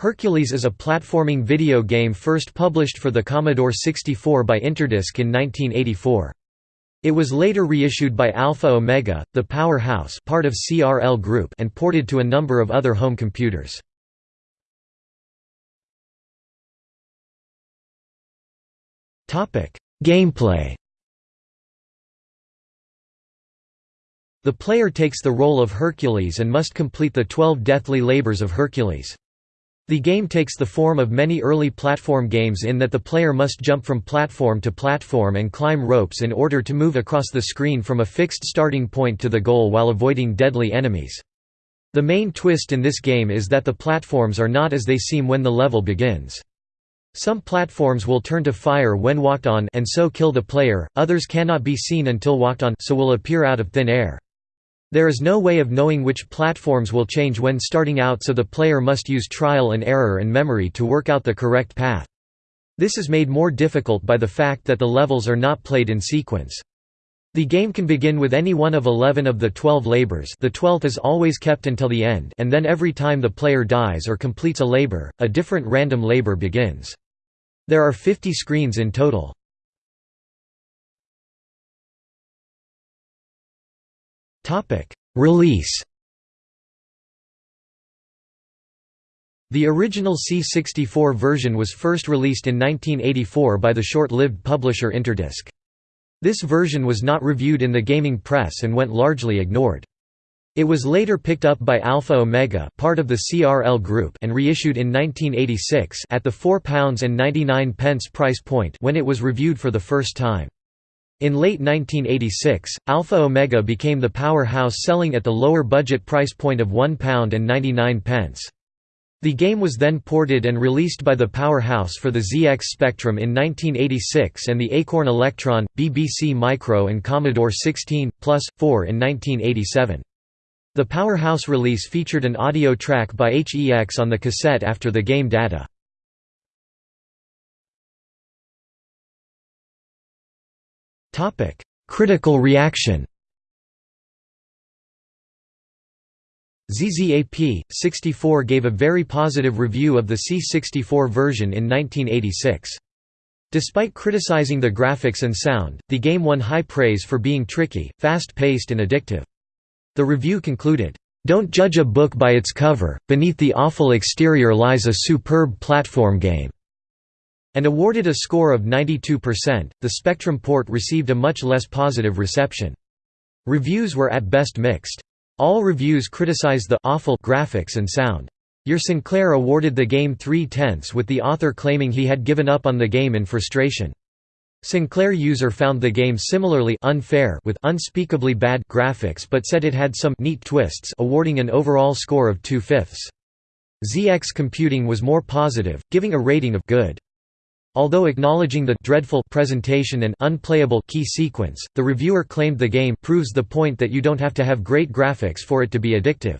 Hercules is a platforming video game first published for the Commodore 64 by Interdisc in 1984. It was later reissued by Alpha Omega, the Powerhouse part of CRL Group and ported to a number of other home computers. Gameplay The player takes the role of Hercules and must complete the twelve deathly labors of Hercules. The game takes the form of many early platform games in that the player must jump from platform to platform and climb ropes in order to move across the screen from a fixed starting point to the goal while avoiding deadly enemies. The main twist in this game is that the platforms are not as they seem when the level begins. Some platforms will turn to fire when walked on and so kill the player, others cannot be seen until walked on so will appear out of thin air. There is no way of knowing which platforms will change when starting out so the player must use trial and error and memory to work out the correct path. This is made more difficult by the fact that the levels are not played in sequence. The game can begin with any one of 11 of the 12 labors the 12th is always kept until the end and then every time the player dies or completes a labor, a different random labor begins. There are 50 screens in total. Release The original C64 version was first released in 1984 by the short-lived publisher Interdisc. This version was not reviewed in the gaming press and went largely ignored. It was later picked up by Alpha Omega part of the CRL group and reissued in 1986 at the £4.99 price point when it was reviewed for the first time. In late 1986, Alpha Omega became the powerhouse selling at the lower budget price point of £1.99. The game was then ported and released by the Powerhouse for the ZX Spectrum in 1986 and the Acorn Electron, BBC Micro and Commodore 16, Plus, 4 in 1987. The Powerhouse release featured an audio track by HEX on the cassette after the game data. Critical reaction ZZAP, 64 gave a very positive review of the C64 version in 1986. Despite criticizing the graphics and sound, the game won high praise for being tricky, fast-paced and addictive. The review concluded, "...don't judge a book by its cover, beneath the awful exterior lies a superb platform game." And awarded a score of 92%. The Spectrum port received a much less positive reception. Reviews were at best mixed. All reviews criticized the awful graphics and sound. Your Sinclair awarded the game three tenths with the author claiming he had given up on the game in frustration. Sinclair user found the game similarly unfair with unspeakably bad graphics but said it had some neat twists awarding an overall score of two-fifths. ZX Computing was more positive, giving a rating of good. Although acknowledging the dreadful presentation and unplayable key sequence, the reviewer claimed the game proves the point that you don't have to have great graphics for it to be addictive.